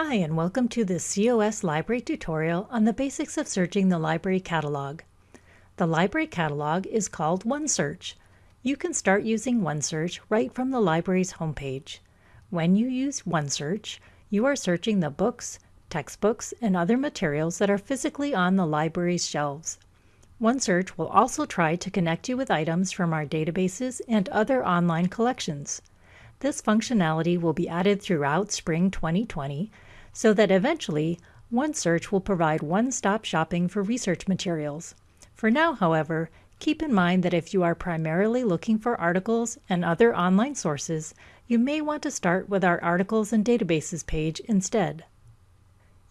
Hi, and welcome to this COS Library tutorial on the basics of searching the library catalog. The library catalog is called OneSearch. You can start using OneSearch right from the library's homepage. When you use OneSearch, you are searching the books, textbooks, and other materials that are physically on the library's shelves. OneSearch will also try to connect you with items from our databases and other online collections. This functionality will be added throughout spring 2020 so that eventually OneSearch will provide one-stop shopping for research materials. For now, however, keep in mind that if you are primarily looking for articles and other online sources, you may want to start with our Articles and Databases page instead.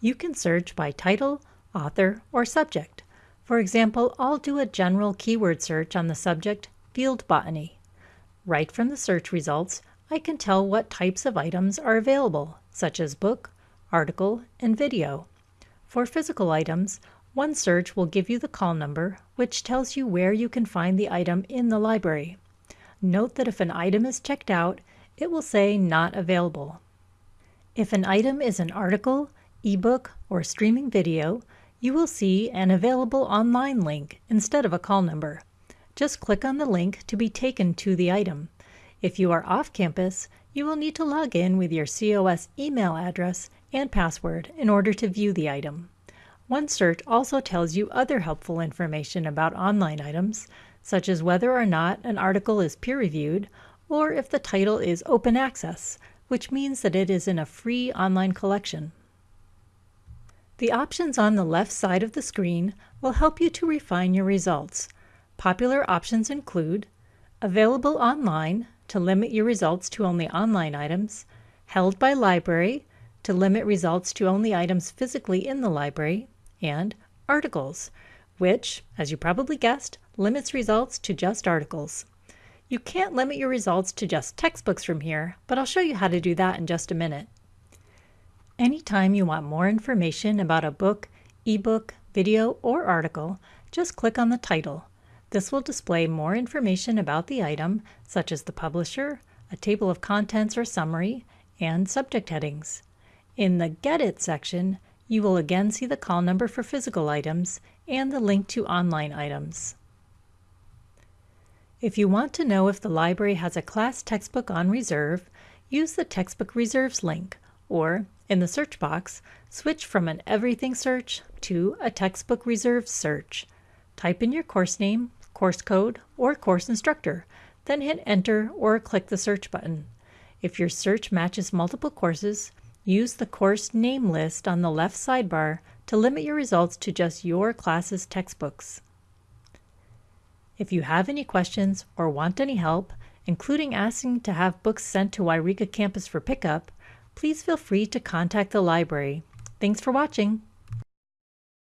You can search by title, author, or subject. For example, I'll do a general keyword search on the subject Field Botany. Right from the search results, I can tell what types of items are available, such as book, article, and video. For physical items, OneSearch will give you the call number, which tells you where you can find the item in the library. Note that if an item is checked out, it will say not available. If an item is an article, ebook, or streaming video, you will see an available online link instead of a call number. Just click on the link to be taken to the item. If you are off campus, you will need to log in with your COS email address and password in order to view the item. OneSearch also tells you other helpful information about online items, such as whether or not an article is peer-reviewed or if the title is open access, which means that it is in a free online collection. The options on the left side of the screen will help you to refine your results. Popular options include Available online to limit your results to only online items, Held by library to limit results to only items physically in the library, and Articles, which, as you probably guessed, limits results to just articles. You can't limit your results to just textbooks from here, but I'll show you how to do that in just a minute. Anytime you want more information about a book, ebook, video, or article, just click on the title. This will display more information about the item, such as the publisher, a table of contents or summary, and subject headings. In the Get It section, you will again see the call number for physical items and the link to online items. If you want to know if the library has a class textbook on reserve, use the Textbook Reserves link, or, in the search box, switch from an Everything search to a Textbook Reserves search. Type in your course name, course code, or course instructor, then hit Enter or click the search button. If your search matches multiple courses, Use the course name list on the left sidebar to limit your results to just your class's textbooks. If you have any questions or want any help, including asking to have books sent to Yreka campus for pickup, please feel free to contact the library. Thanks for watching.